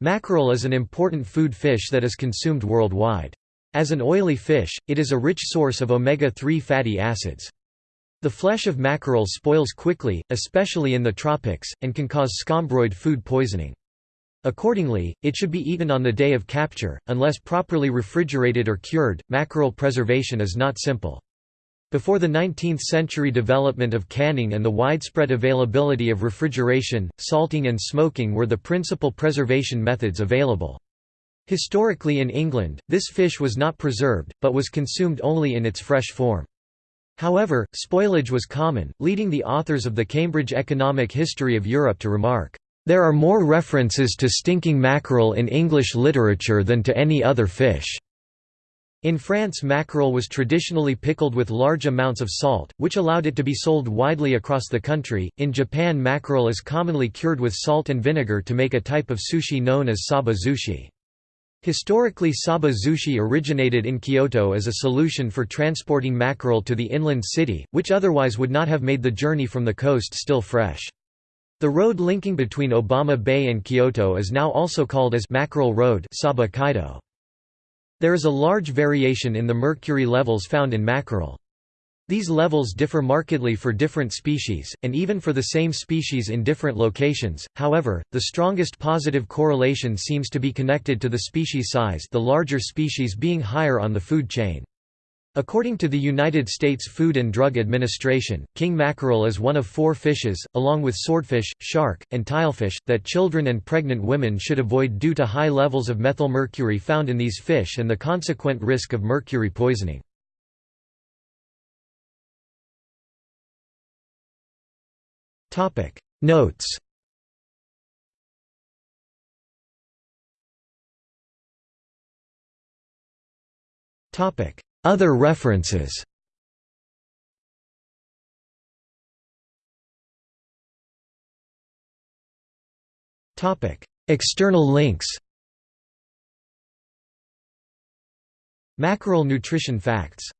Mackerel is an important food fish that is consumed worldwide. As an oily fish, it is a rich source of omega-3 fatty acids. The flesh of mackerel spoils quickly, especially in the tropics, and can cause scombroid food poisoning. Accordingly, it should be eaten on the day of capture, unless properly refrigerated or cured. Mackerel preservation is not simple. Before the 19th century development of canning and the widespread availability of refrigeration, salting and smoking were the principal preservation methods available. Historically in England, this fish was not preserved, but was consumed only in its fresh form. However, spoilage was common, leading the authors of the Cambridge Economic History of Europe to remark, "...there are more references to stinking mackerel in English literature than to any other fish." In France mackerel was traditionally pickled with large amounts of salt, which allowed it to be sold widely across the country. In Japan mackerel is commonly cured with salt and vinegar to make a type of sushi known as saba sushi. Historically saba sushi originated in Kyoto as a solution for transporting mackerel to the inland city, which otherwise would not have made the journey from the coast still fresh. The road linking between Obama Bay and Kyoto is now also called as Mackerel Road Saba Kaido. There is a large variation in the mercury levels found in mackerel. These levels differ markedly for different species, and even for the same species in different locations. However, the strongest positive correlation seems to be connected to the species size, the larger species being higher on the food chain. According to the United States Food and Drug Administration, king mackerel is one of four fishes, along with swordfish, shark, and tilefish, that children and pregnant women should avoid due to high levels of methylmercury found in these fish and the consequent risk of mercury poisoning. Notes Topic Other references. External links. Mackerel nutrition facts